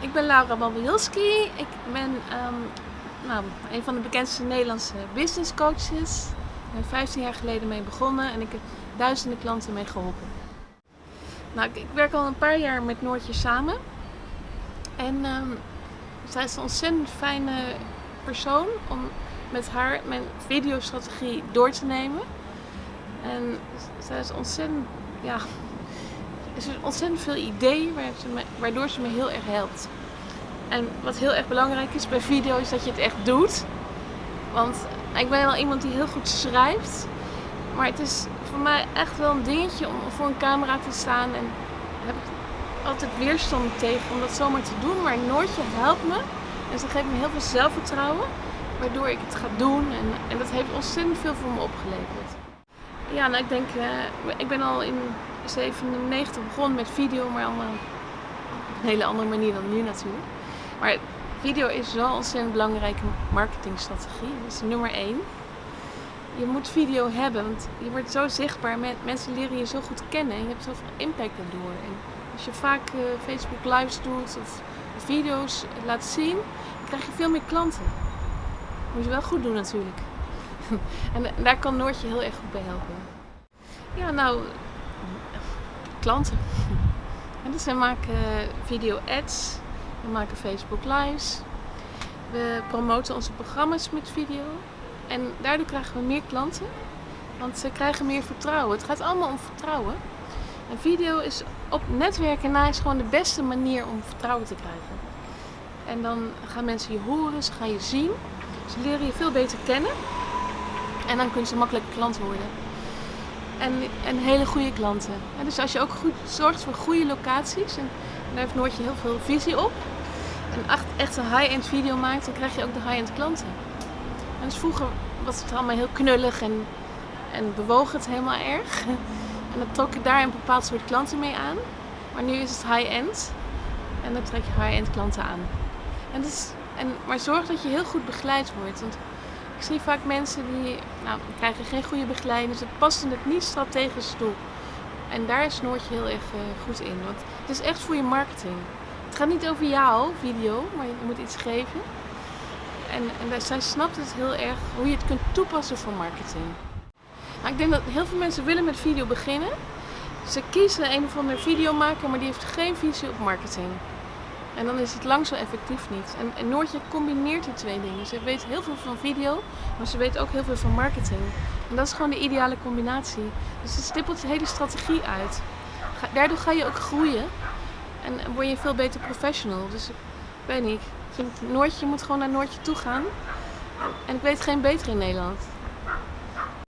Ik ben Laura Babielski. Ik ben um, nou, een van de bekendste Nederlandse business coaches. Ik ben 15 jaar geleden mee begonnen en ik heb duizenden klanten mee geholpen. Nou, ik, werk al een paar jaar met Noortje samen. En um, zij is een ontzettend fijne persoon om met haar mijn videostrategie door te nemen. En zij is ontzettend, ja, is ontzettend veel ideeën waardoor ze me heel erg helpt. En wat heel erg belangrijk is bij video is dat je het echt doet. Want ik ben wel iemand die heel goed schrijft. Maar het is voor mij echt wel een dingetje om voor een camera te staan. En heb ik altijd weerstand tegen om dat zomaar te doen. Maar Noortje helpt me. En ze geeft me heel veel zelfvertrouwen. Waardoor ik het ga doen. En, en dat heeft ontzettend veel voor me opgeleverd. Ja, nou ik denk, uh, ik ben al in 97 begonnen met video, maar allemaal op een hele andere manier dan nu natuurlijk. Maar video is zo'n ontzettend belangrijke marketingstrategie. Dat is nummer 1. Je moet video hebben, want je wordt zo zichtbaar. Mensen leren je zo goed kennen en je hebt zoveel impact daardoor. En als je vaak uh, Facebook lives doet of video's laat zien, krijg je veel meer klanten. Dat moet je wel goed doen natuurlijk. en daar kan Noortje heel erg goed bij helpen. Ja, nou, klanten. En dus we maken video ads, we maken Facebook lives, we promoten onze programma's met video en daardoor krijgen we meer klanten, want ze krijgen meer vertrouwen. Het gaat allemaal om vertrouwen. En video is op netwerken na is gewoon de beste manier om vertrouwen te krijgen. En dan gaan mensen je horen, ze gaan je zien, ze leren je veel beter kennen en dan kunnen ze makkelijk klant worden en, en hele goede klanten. dus als je ook goed zorgt voor goede locaties, en, daar heeft Noortje heel veel visie op, en echt een high-end video maakt, dan krijg je ook de high-end klanten. En dus vroeger was het allemaal heel knullig en, en bewoog het helemaal erg. En dan trok ik daar een bepaald soort klanten mee aan. Maar nu is het high-end en dan trek je high-end klanten aan. En dus, en, maar zorg dat je heel goed begeleid wordt. Want ik zie vaak mensen die nou, krijgen geen goede begeleiding, past in het niet strategisch toe. En daar is Noortje heel erg uh, goed in, want het is echt voor je marketing. Het gaat niet over jou, video, maar je moet iets geven. En, en zij snapt het heel erg hoe je het kunt toepassen voor marketing. Nou, ik denk dat heel veel mensen willen met video beginnen. Ze kiezen een of andere videomaker, maar die heeft geen visie op marketing. En dan is het lang zo effectief niet. En, Noortje combineert die twee dingen. Ze weet heel veel van video, maar ze weet ook heel veel van marketing. En dat is gewoon de ideale combinatie. Dus het stippelt de hele strategie uit. daardoor ga je ook groeien. En word je veel beter professional. Dus ik weet niet. Ik vind Noortje moet gewoon naar Noortje toe gaan. En ik weet geen beter in Nederland.